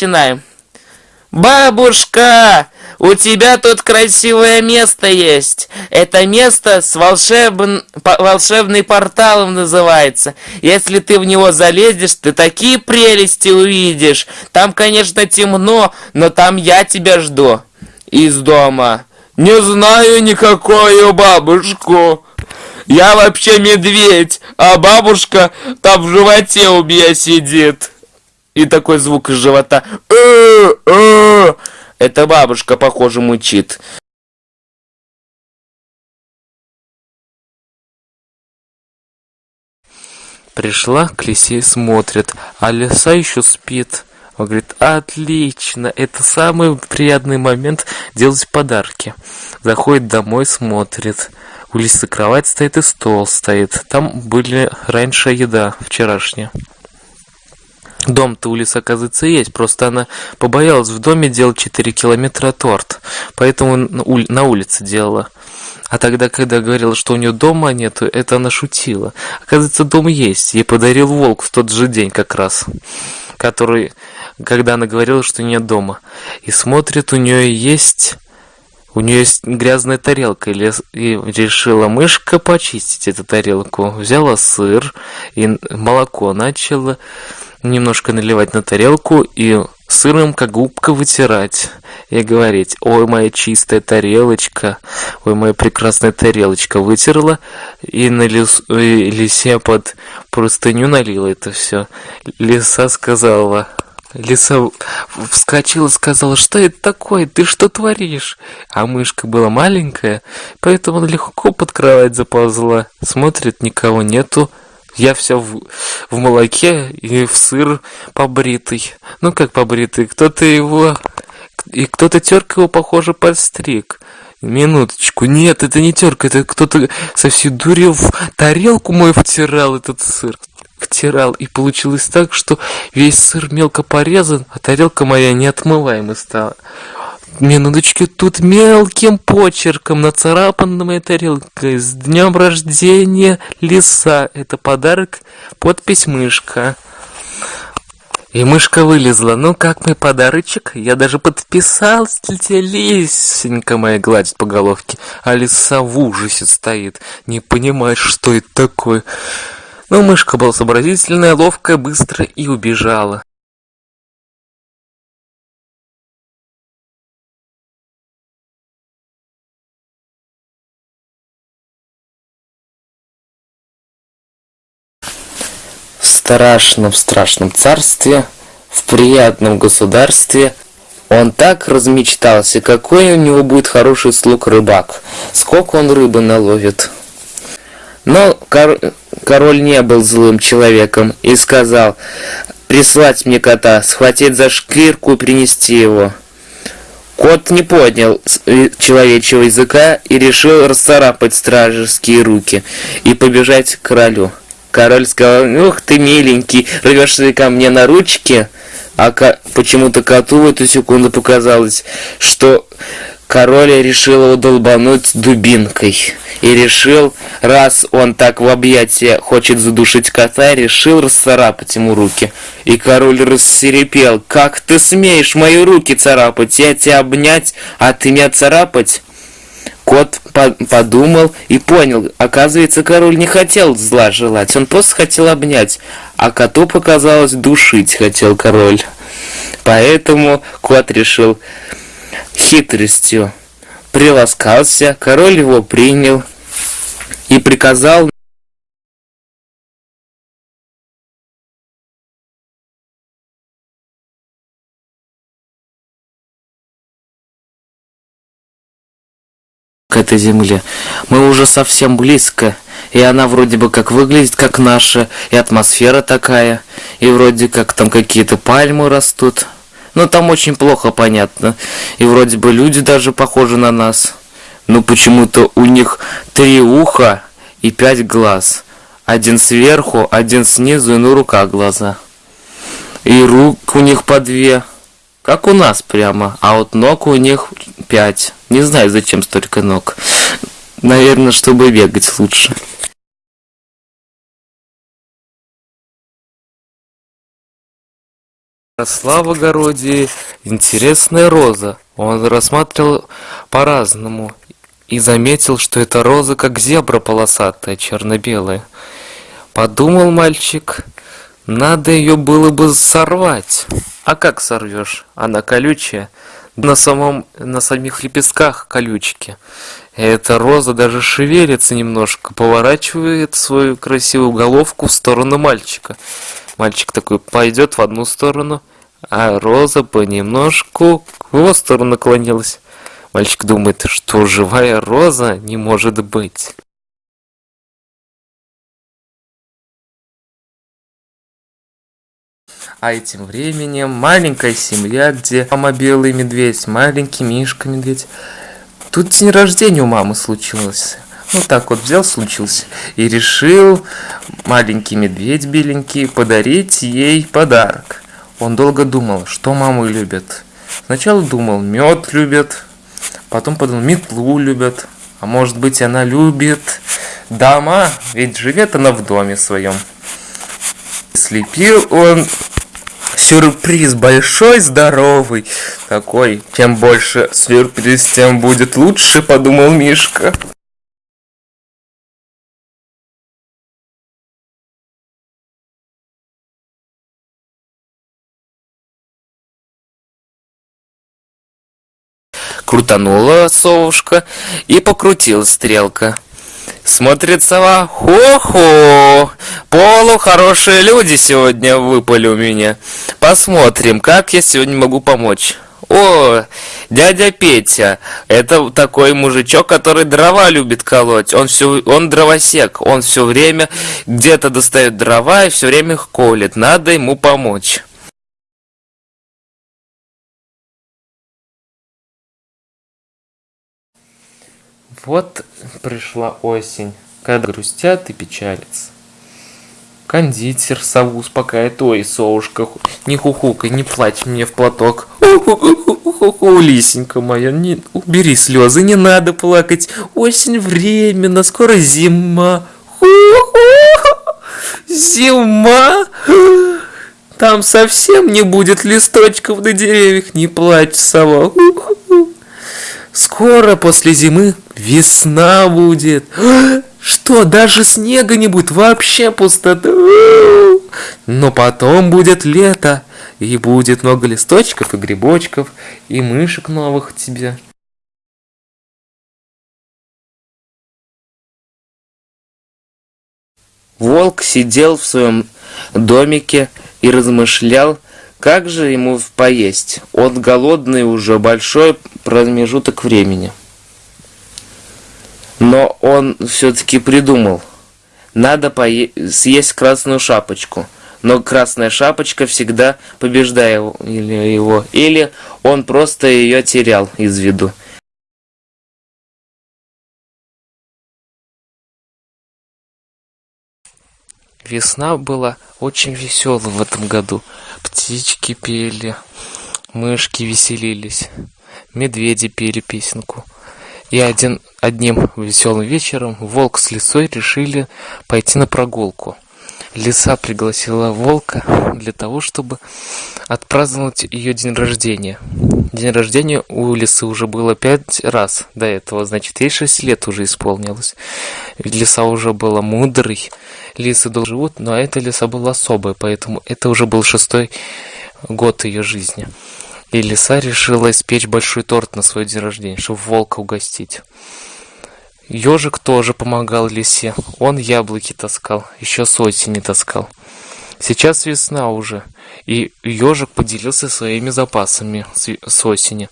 начинаем. Бабушка, у тебя тут красивое место есть. Это место с волшебн... волшебный порталом называется. Если ты в него залезешь, ты такие прелести увидишь. Там, конечно, темно, но там я тебя жду. Из дома. Не знаю никакую бабушку. Я вообще медведь, а бабушка там в животе у меня сидит. И такой звук из живота. Э, э. Это бабушка, похоже, мучит. Пришла к лисе смотрит, а лиса еще спит. Он говорит, отлично, это самый приятный момент делать подарки. Заходит домой, смотрит. У лисы кровать стоит и стол стоит. Там были раньше еда вчерашняя. Дом-то у Лисы, оказывается, есть, просто она побоялась в доме делать 4 километра торт, поэтому на улице делала. А тогда, когда говорила, что у нее дома нету, это она шутила. Оказывается, дом есть. Ей подарил волк в тот же день как раз, который, когда она говорила, что нет дома. И смотрит, у нее есть... У нее есть грязная тарелка, и решила мышка почистить эту тарелку. Взяла сыр и молоко начала немножко наливать на тарелку и сыром как губка вытирать и говорить ой моя чистая тарелочка ой моя прекрасная тарелочка вытерла и на лис, и лисе под простыню налила это все лиса сказала Лиса вскочила сказала, что это такое, ты что творишь? А мышка была маленькая, поэтому легко под кровать заползла. Смотрит, никого нету, я все в, в молоке и в сыр побритый. Ну как побритый? Кто-то его... И кто-то терка его, похоже, подстриг. Минуточку. Нет, это не терка, это кто-то со всей дури в тарелку мою втирал этот сыр. Втирал. И получилось так, что весь сыр мелко порезан, а тарелка моя неотмываемой стала минуточки, тут мелким почерком нацарапана моя тарелка. С днем рождения, лиса. Это подарок, подпись мышка. И мышка вылезла. Ну, как мой подарочек? Я даже подписался, лисенька моя гладит по головке. А лиса в ужасе стоит. Не понимает, что это такое. Но мышка была сообразительная, ловкая, быстро и убежала. Страшном страшном царстве, в приятном государстве, он так размечтался, какой у него будет хороший слуг рыбак, сколько он рыбы наловит. Но кор король не был злым человеком и сказал, прислать мне кота, схватить за шкирку и принести его. Кот не поднял э, человечьего языка и решил расцарапать стражеские руки и побежать к королю. Король сказал, ух ты миленький, рвешься ко мне на ручки. А почему-то коту в эту секунду показалось, что король решил его долбануть дубинкой. И решил, раз он так в объятия хочет задушить кота, решил расцарапать ему руки. И король рассерепел, как ты смеешь мои руки царапать, я тебя обнять, а ты меня царапать? Кот по подумал и понял, оказывается, король не хотел зла желать, он просто хотел обнять, а коту показалось душить хотел король. Поэтому кот решил хитростью приласкался, король его принял и приказал к этой земле. Мы уже совсем близко, и она вроде бы как выглядит как наша, и атмосфера такая, и вроде как там какие-то пальмы растут. Но там очень плохо понятно, и вроде бы люди даже похожи на нас. Но почему-то у них три уха и пять глаз. Один сверху, один снизу и на руках глаза. И рук у них по две. Как у нас прямо, а вот ног у них пять. Не знаю, зачем столько ног. Наверное, чтобы бегать лучше. Росла в огороде интересная роза. Он рассматривал по-разному и заметил, что эта роза как зебра полосатая, черно-белая. Подумал мальчик, надо ее было бы сорвать. А как сорвешь? Она колючая. На, самом, на самих лепестках колючки. Эта роза даже шевелится немножко, поворачивает свою красивую головку в сторону мальчика. Мальчик такой пойдет в одну сторону, а роза понемножку в его сторону наклонилась. Мальчик думает, что живая роза не может быть. А этим временем маленькая семья, где мама белый медведь, маленький Мишка медведь. Тут день рождения у мамы случилось. Вот так вот взял, случился. И решил маленький медведь беленький подарить ей подарок. Он долго думал, что мамы любят. Сначала думал, мед любят, потом подумал, метлу любят. А может быть она любит дома, ведь живет она в доме своем. Слепил он сюрприз большой, здоровый. Такой, чем больше сюрприз, тем будет лучше, подумал Мишка. Крутанула совушка и покрутила стрелка. Смотрит сова, хо-хо, полу хорошие люди сегодня выпали у меня. Посмотрим, как я сегодня могу помочь. О, дядя Петя, это такой мужичок, который дрова любит колоть. Он все, он дровосек, он все время где-то достает дрова и все время их колет. Надо ему помочь. Вот пришла осень, когда грустят и печалятся. Кондитер сову успокаивает. Ой, совушка, не хухукай, не плачь мне в платок. Ху-ху-ху-ху, лисенька моя, не, убери слезы, не надо плакать. Осень временно, скоро зима. Зима. Там совсем не будет листочков на деревьях, не плачь, сова. Скоро после зимы весна будет. Что, даже снега не будет, вообще пустота. Но потом будет лето, и будет много листочков и грибочков, и мышек новых тебе. Волк сидел в своем домике и размышлял, как же ему поесть. Он голодный уже большой промежуток времени. Но он все-таки придумал. Надо съесть красную шапочку. Но красная шапочка всегда побеждала его. Или он просто ее терял из виду. Весна была очень веселой в этом году. Птички пели, мышки веселились, медведи пели песенку. И один, одним веселым вечером волк с лисой решили пойти на прогулку. Лиса пригласила волка для того, чтобы отпраздновать ее день рождения. День рождения у лисы уже было пять раз до этого, значит, ей шесть лет уже исполнилось. Лиса уже была мудрой, лисы долго живут, но эта лиса была особая, поэтому это уже был шестой год ее жизни. И лиса решила испечь большой торт на свой день рождения, чтобы волка угостить. Ежик тоже помогал лисе. Он яблоки таскал, еще с осени таскал. Сейчас весна уже, и ежик поделился своими запасами с осени.